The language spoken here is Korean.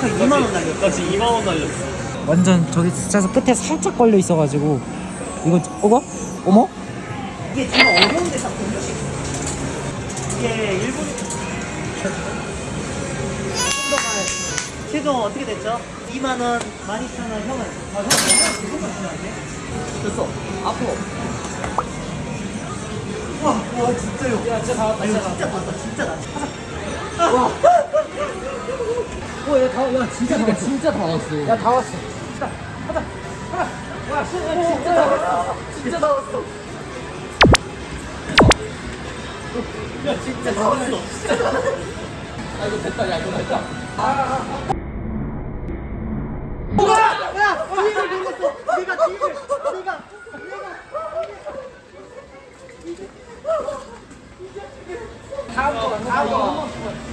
정확하게 2만 원 날렸어. 나 지금 2만 원 날렸어. 완전 저기 진짜서 끝에 살짝 걸려 있어가지고 이거 어머 어머 이게 정말 어려운 데서 공식. 이게 일본. 최종 어떻게 됐죠? 2만 원, 12,000원, 형은. 아, 형, 형은 그것만 주면 안 돼? 됐어. 앞으로. 와, 와, 진짜요. 야, 진짜 다 왔다. 진짜 왔다. 진짜 나. 와. 어, 야, 다, 야, 진짜 다 왔어. 진짜 다 왔어. 야, 다 왔어. 가자, 가자, 가자. 와, 진짜 다 왔어. 진짜 다 왔어. 야, 진짜 다 왔어. 진짜 다 왔어. 아, 이거 됐다. 야, 이거 됐다. 뭐야! 야! 눌렀어! 뒤를! 내가! 내가! 다음 거, 다음 거.